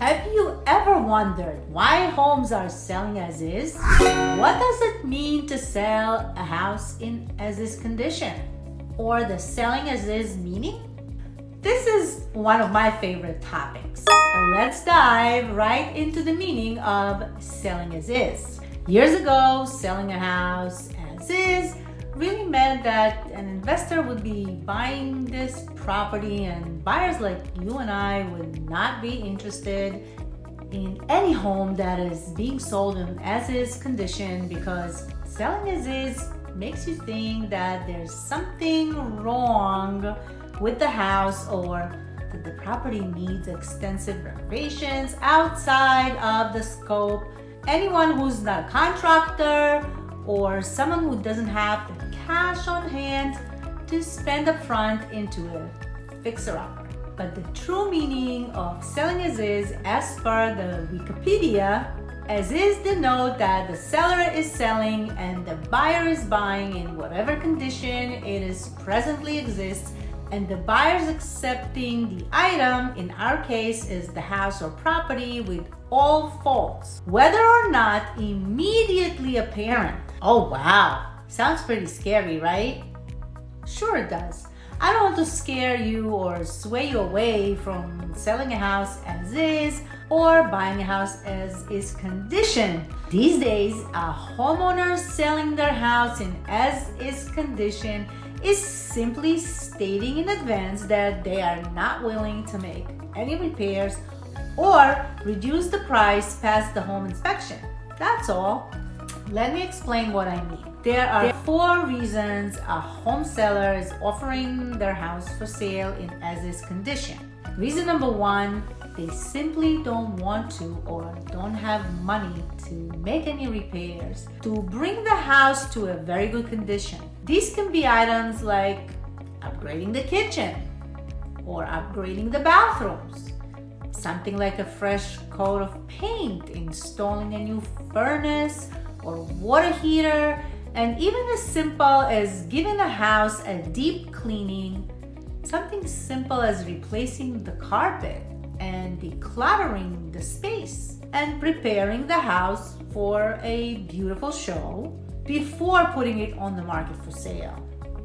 Have you ever wondered why homes are selling as is? What does it mean to sell a house in as is condition? Or the selling as is meaning? This is one of my favorite topics. Let's dive right into the meaning of selling as is. Years ago, selling a house as is really meant that an investor would be buying this property and buyers like you and I would not be interested in any home that is being sold in as is condition because selling as is makes you think that there's something wrong with the house or that the property needs extensive renovations outside of the scope. Anyone who's not a contractor or someone who doesn't have the cash on hand to spend upfront into a fixer-upper. But the true meaning of selling as is, as per the Wikipedia, as is denote that the seller is selling and the buyer is buying in whatever condition it is presently exists and the buyer's accepting the item, in our case, is the house or property with all faults, whether or not immediately apparent. Oh wow, Sounds pretty scary, right? Sure it does. I don't want to scare you or sway you away from selling a house as is or buying a house as is condition. These days, a homeowner selling their house in as is condition is simply stating in advance that they are not willing to make any repairs or reduce the price past the home inspection. That's all. Let me explain what I mean. There are four reasons a home seller is offering their house for sale in as-is condition. Reason number one, they simply don't want to or don't have money to make any repairs to bring the house to a very good condition. These can be items like upgrading the kitchen or upgrading the bathrooms, something like a fresh coat of paint, installing a new furnace or water heater, and even as simple as giving a house a deep cleaning, something simple as replacing the carpet and decluttering the space and preparing the house for a beautiful show before putting it on the market for sale.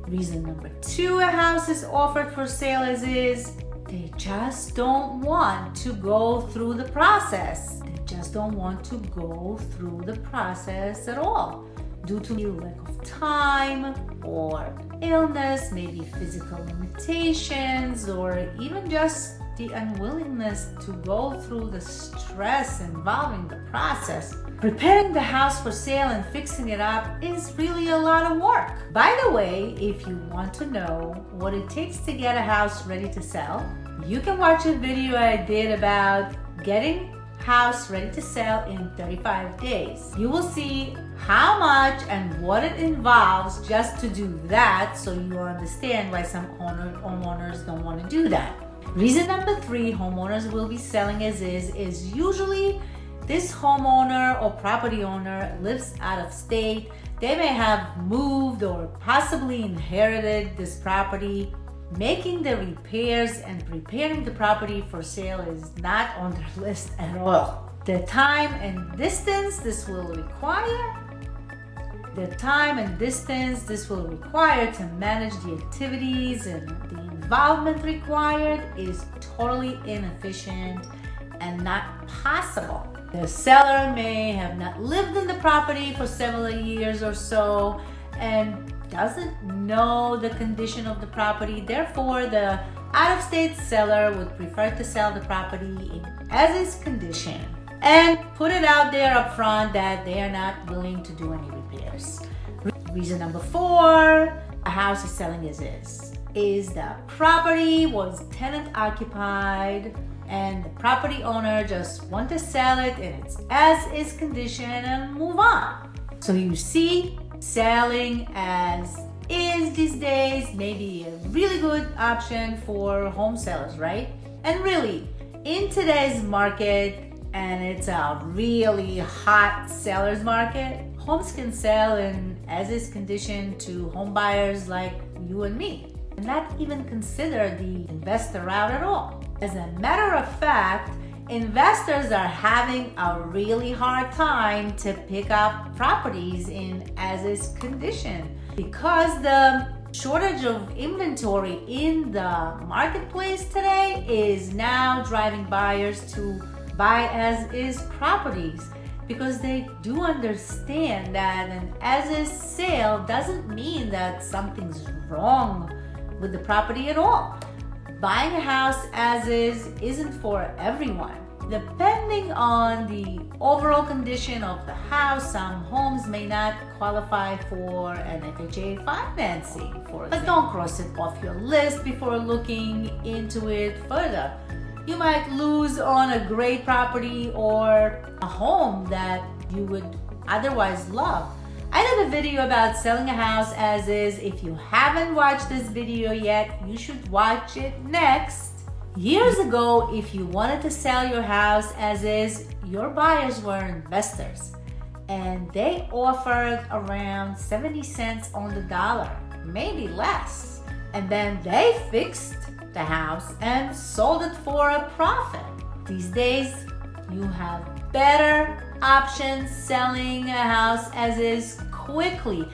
Reason number two a house is offered for sale as is, they just don't want to go through the process. Just don't want to go through the process at all due to lack of time or illness, maybe physical limitations, or even just the unwillingness to go through the stress involving the process. Preparing the house for sale and fixing it up is really a lot of work. By the way, if you want to know what it takes to get a house ready to sell, you can watch a video I did about getting house ready to sell in 35 days. You will see how much and what it involves just to do that so you understand why some homeowners don't want to do that. Reason number three homeowners will be selling as is is usually this homeowner or property owner lives out of state. They may have moved or possibly inherited this property Making the repairs and preparing the property for sale is not on their list at all. The time and distance this will require the time and distance this will require to manage the activities and the involvement required is totally inefficient and not possible. The seller may have not lived in the property for several years or so and doesn't know the condition of the property. Therefore, the out-of-state seller would prefer to sell the property in as is condition and put it out there up front that they are not willing to do any repairs. Reason number four, a house is selling as is. Is the property was tenant occupied and the property owner just want to sell it in its as is condition and move on. So you see, selling as is these days maybe a really good option for home sellers, right? And really, in today's market, and it's a really hot seller's market, homes can sell in as is condition to home buyers like you and me, and not even consider the investor route at all. As a matter of fact, investors are having a really hard time to pick up properties in as is condition because the shortage of inventory in the marketplace today is now driving buyers to buy as is properties because they do understand that an as is sale doesn't mean that something's wrong with the property at all. Buying a house as is isn't for everyone. Depending on the overall condition of the house, some homes may not qualify for an FHA financing, for. But don't cross it off your list before looking into it further. You might lose on a great property or a home that you would otherwise love. I did a video about selling a house as is. If you haven't watched this video yet, you should watch it next. Years ago, if you wanted to sell your house as is, your buyers were investors and they offered around 70 cents on the dollar, maybe less. And then they fixed the house and sold it for a profit. These days, you have better options selling a house as is quickly.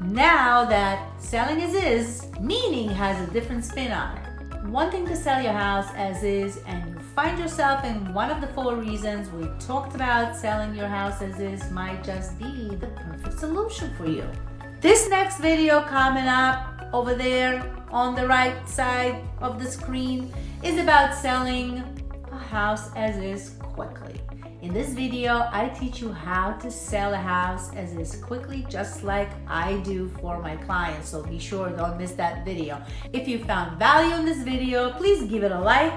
Now that selling as is, meaning has a different spin on it wanting to sell your house as is and you find yourself in one of the four reasons we talked about selling your house as is might just be the perfect solution for you. This next video coming up over there on the right side of the screen is about selling house as is quickly. In this video, I teach you how to sell a house as is quickly, just like I do for my clients. So be sure don't miss that video. If you found value in this video, please give it a like.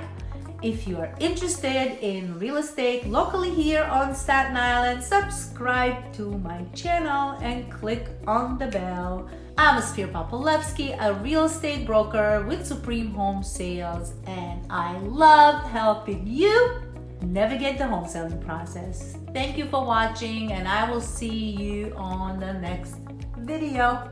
If you are interested in real estate locally here on Staten Island, subscribe to my channel and click on the bell. I'm Ophir Popolevsky, a real estate broker with Supreme Home Sales, and I love helping you navigate the home selling process. Thank you for watching and I will see you on the next video.